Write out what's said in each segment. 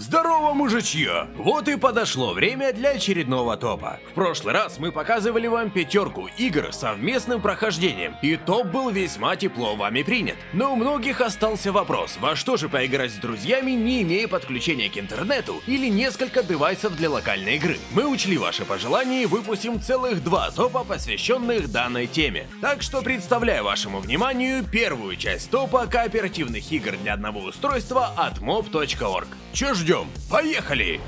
Здорово, мужичье! Вот и подошло время для очередного топа. В прошлый раз мы показывали вам пятерку игр с совместным прохождением, и топ был весьма тепло вами принят. Но у многих остался вопрос, во что же поиграть с друзьями, не имея подключения к интернету или несколько девайсов для локальной игры. Мы учли ваши пожелания и выпустим целых два топа, посвященных данной теме. Так что представляю вашему вниманию первую часть топа кооперативных игр для одного устройства от mob.org. Чё ждем? Поехали!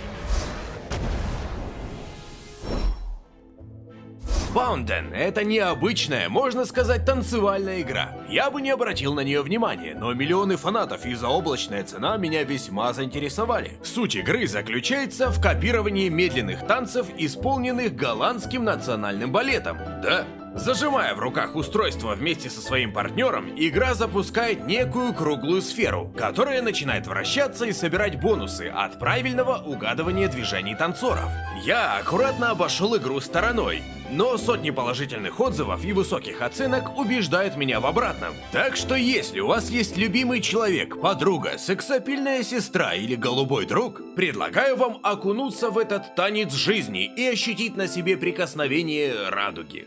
Fountain — это необычная, можно сказать, танцевальная игра. Я бы не обратил на нее внимания, но миллионы фанатов и заоблачная цена меня весьма заинтересовали. Суть игры заключается в копировании медленных танцев, исполненных голландским национальным балетом. Да, Зажимая в руках устройство вместе со своим партнером, игра запускает некую круглую сферу, которая начинает вращаться и собирать бонусы от правильного угадывания движений танцоров. Я аккуратно обошел игру стороной, но сотни положительных отзывов и высоких оценок убеждают меня в обратном. Так что если у вас есть любимый человек, подруга, сексапильная сестра или голубой друг, предлагаю вам окунуться в этот танец жизни и ощутить на себе прикосновение радуги.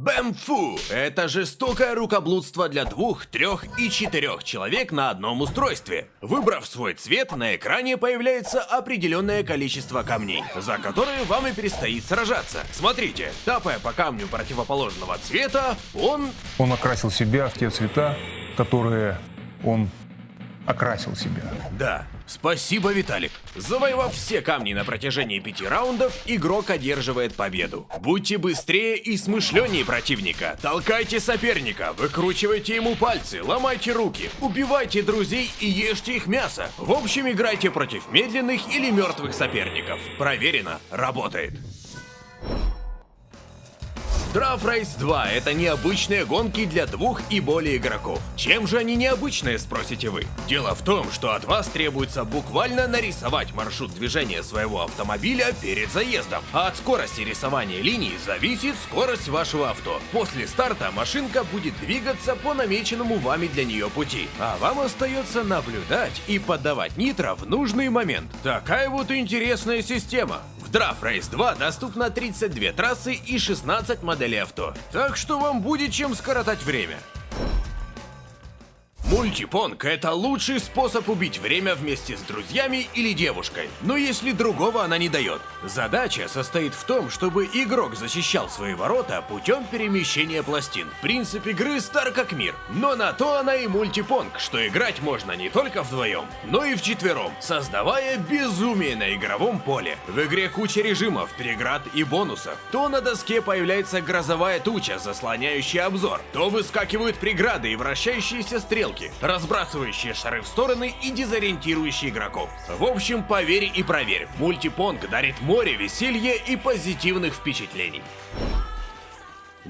Бэмфу! Это жестокое рукоблудство для двух, трех и четырех человек на одном устройстве. Выбрав свой цвет, на экране появляется определенное количество камней, за которые вам и предстоит сражаться. Смотрите, тапая по камню противоположного цвета, он... Он окрасил себя в те цвета, которые он окрасил себя. Да, спасибо, Виталик. Завоевав все камни на протяжении пяти раундов, игрок одерживает победу. Будьте быстрее и смышленнее противника. Толкайте соперника, выкручивайте ему пальцы, ломайте руки, убивайте друзей и ешьте их мясо. В общем, играйте против медленных или мертвых соперников. Проверено, работает. Draft Race 2 — это необычные гонки для двух и более игроков. Чем же они необычные, спросите вы? Дело в том, что от вас требуется буквально нарисовать маршрут движения своего автомобиля перед заездом. А от скорости рисования линий зависит скорость вашего авто. После старта машинка будет двигаться по намеченному вами для нее пути. А вам остается наблюдать и подавать нитро в нужный момент. Такая вот интересная система. В Draft Race 2 доступно 32 трассы и 16 моделей авто. Так что вам будет чем скоротать время. Мультипонг – это лучший способ убить время вместе с друзьями или девушкой, но если другого она не дает. Задача состоит в том, чтобы игрок защищал свои ворота путем перемещения пластин. Принцип игры стар как мир, но на то она и мультипонг, что играть можно не только вдвоем, но и вчетвером, создавая безумие на игровом поле. В игре куча режимов, преград и бонусов. То на доске появляется грозовая туча, заслоняющая обзор, то выскакивают преграды и вращающиеся стрелки, разбрасывающие шары в стороны и дезориентирующие игроков. В общем, поверь и проверь, мультипонг дарит море веселья и позитивных впечатлений.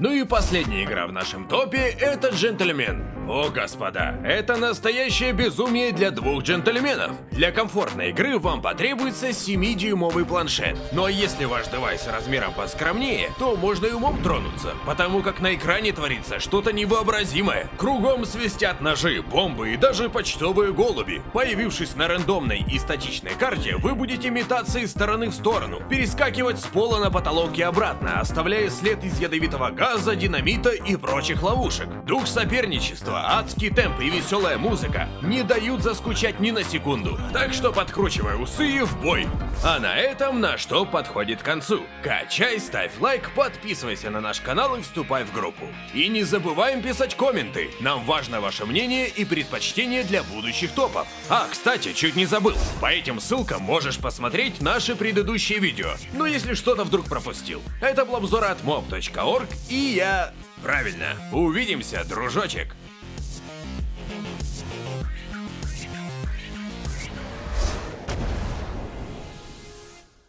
Ну и последняя игра в нашем топе — это Джентльмен. О, господа, это настоящее безумие для двух джентльменов. Для комфортной игры вам потребуется 7-дюймовый планшет. Ну а если ваш девайс размером поскромнее, то можно и умом тронуться, потому как на экране творится что-то невообразимое. Кругом свистят ножи, бомбы и даже почтовые голуби. Появившись на рандомной и статичной карте, вы будете метаться из стороны в сторону, перескакивать с пола на потолок и обратно, оставляя след из ядовитого газа газа, динамита и прочих ловушек. Дух соперничества, адский темп и веселая музыка не дают заскучать ни на секунду. Так что подкручивай усы и в бой. А на этом наш топ подходит к концу. Качай, ставь лайк, подписывайся на наш канал и вступай в группу. И не забываем писать комменты. Нам важно ваше мнение и предпочтение для будущих топов. А, кстати, чуть не забыл. По этим ссылкам можешь посмотреть наши предыдущие видео. Ну если что-то вдруг пропустил. Это был обзор от mob.org и я... Правильно. Увидимся, дружочек.